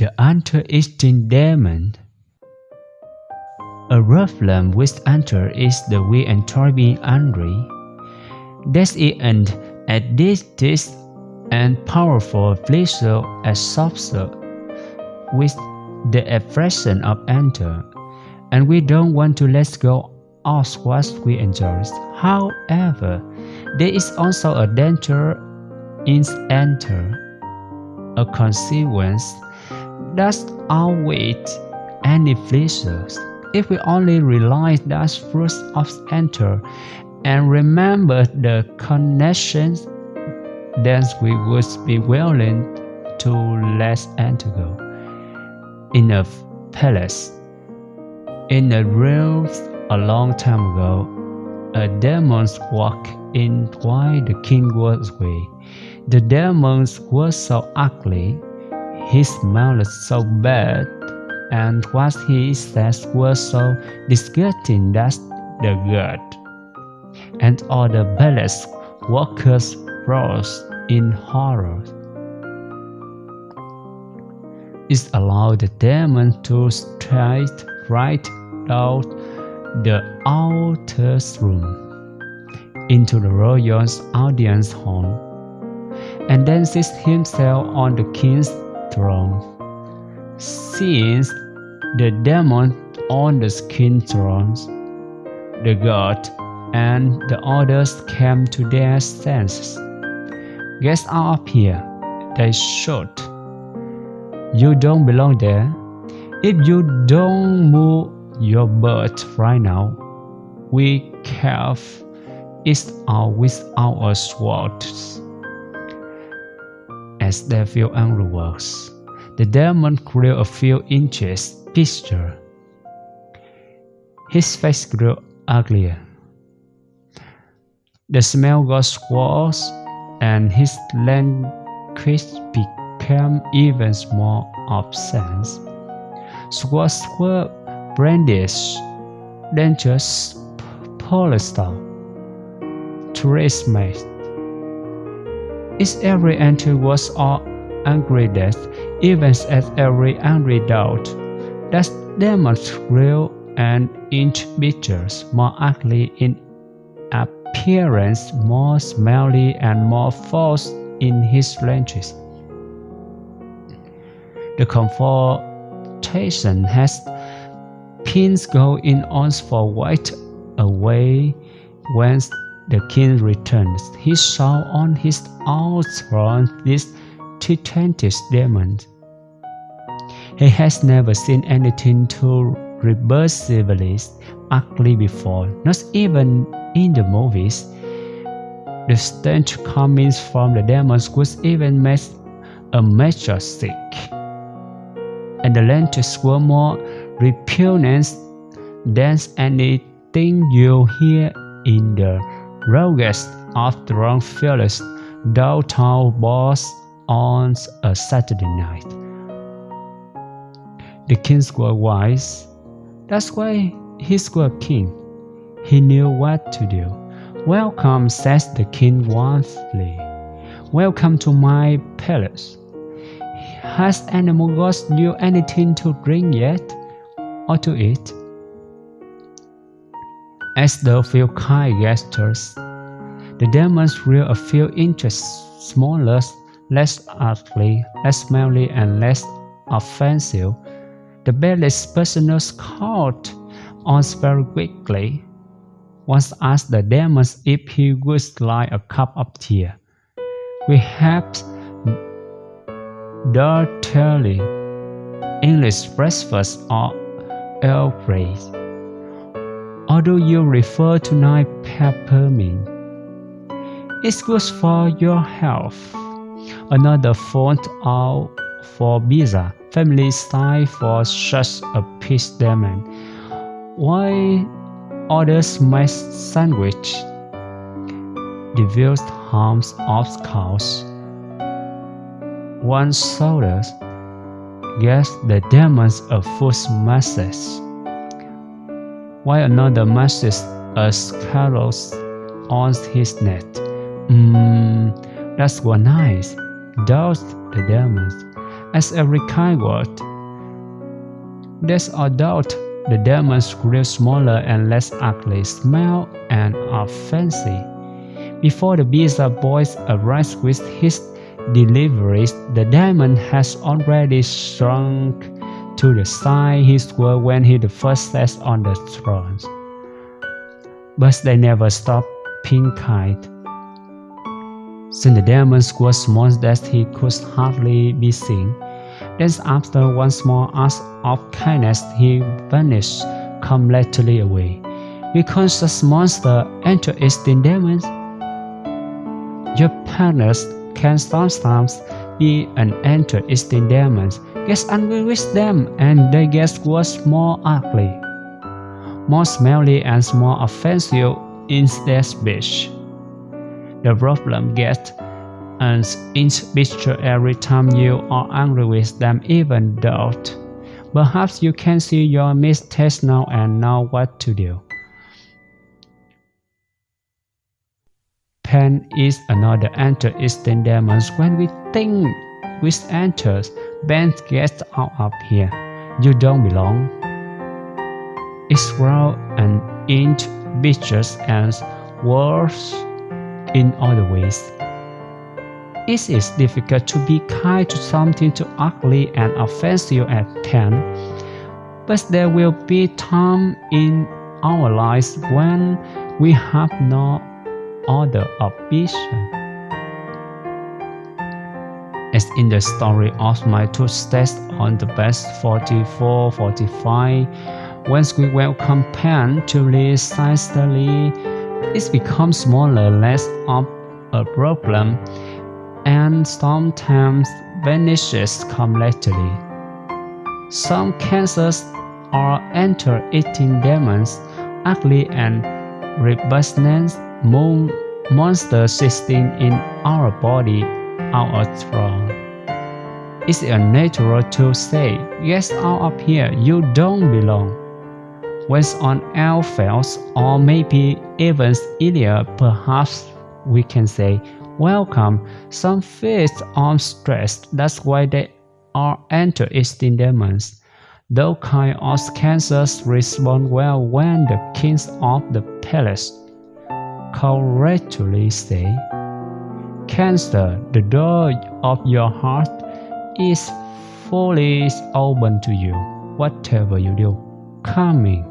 the anti-aging demon. A problem with enter is the way enjoy being angry. That's it and at this this and powerful pleasure as subset with the expression of enter, and we don't want to let go of what we enjoy. However, there is also a danger in enter, a consequence that outweighs any pleasures. If we only realize that first of enter and remember the connections, then we would be willing to let enter go. In a palace, in a realm a long time ago, a demon walked in while the king was away. The demon was so ugly, he smelled so bad, and what he said was so disgusting that the god and all the palace workers froze in horror. It allowed the demon to stride right out the outer room into the royal audience hall and then sit himself on the king's throne. Since the demon on the skin thrones, the god and the others came to their senses. Get out of here, they shout. You don't belong there. If you don't move your butt right now, we carve it out with our swords. As they feel works, the demon grew a few inches bigger. His face grew uglier. The smell got worse, and his language became even more obscene. Swords were brandished, dangerous polystyle, made. Its every entry was all angry death, even as every angry doubt. That demon real an inch bigger, more ugly in appearance more smelly and more false in his language. The confrontation has pins go in on for white away when the king returns. He saw on his own this titanic demon. He has never seen anything too reversibly ugly before, not even in the movies. The stench coming from the demons was even made a majestic, and the lenses were more repugnant than anything you hear in the of the wrong fearless downtown bars on a Saturday night. The kings were wise. That's why he's a king. He knew what to do. Welcome, says the king warmly. Welcome to my palace. Has animal gods you anything to drink yet, or to eat? As the few kind gestures, the demons grew a few inches smaller, less ugly, less smelly, and less offensive. The belly's personal caught on very quickly once asked the demons if he would like a cup of tea. We have dirtily English breakfast or Earl Do you refer to night peppermint? It's good for your health. Another font out for pizza, family style for such a peace demon. Why others my sandwich. Devil's harms of cows. One soldier gets the demons a foot message, while another message a scarlet on his neck. Mmm, that's what nice, doubts the demons. as a recovered. There's a doubt the demons grew smaller and less ugly, smell and offensive. Before the of boys arrives with his deliveries, the demon has already shrunk to the size he was when he first sat on the throne. But they never stopped being kind. Since the demon was small that he could hardly be seen, then after one small act of kindness he vanished completely away. Because the monster entered in demons, your partners can sometimes be an enter in demons, get angry with them, and they get worse more ugly, more smelly and more offensive in their speech. The problem gets an inch bigger every time you are angry with them even though perhaps you can see your mistakes now and know what to do. Pain is another enter instant demons when we think with enters, Ben gets out of here. You don't belong. It's raw and inch bitches and worse in other ways. It is difficult to be kind to something too ugly and offensive at 10, but there will be time in our lives when we have no other option. As in the story of my two steps on the best 44-45, when we welcome pen to silently it becomes smaller, less of a problem, and sometimes vanishes completely. Some cancers are enter-eating demons, ugly and repugnant monster sitting in our body out of throne. It's unnatural to say, yes, out of here, you don't belong when on Alphels or maybe even Ilya, perhaps we can say, welcome, some feet on stressed, that's why they are enter in demons. Those kind of cancers respond well when the kings of the palace correctly say, Cancer, the door of your heart is fully open to you, whatever you do, coming